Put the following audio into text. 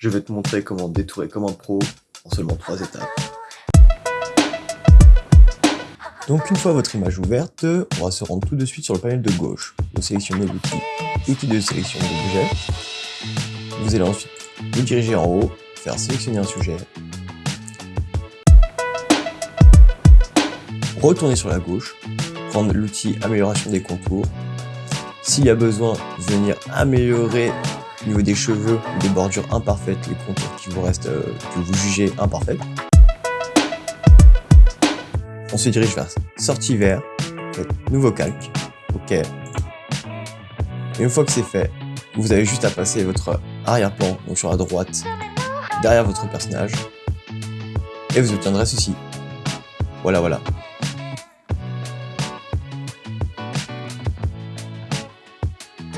je vais te montrer comment détourer Commande Pro en seulement 3 étapes. Donc une fois votre image ouverte, on va se rendre tout de suite sur le panel de gauche. Vous sélectionnez l'outil Outil de sélection d'objets. Vous allez ensuite vous diriger en haut, faire sélectionner un sujet. Retourner sur la gauche, prendre l'outil amélioration des contours. S'il y a besoin, venir améliorer au niveau des cheveux des bordures imparfaites, les contours qui vous restent, euh, que vous jugez imparfaits. On se dirige vers sortie vert, nouveau calque, ok. Et une fois que c'est fait, vous avez juste à passer votre arrière-plan, donc sur la droite, derrière votre personnage, et vous obtiendrez ceci. Voilà, voilà.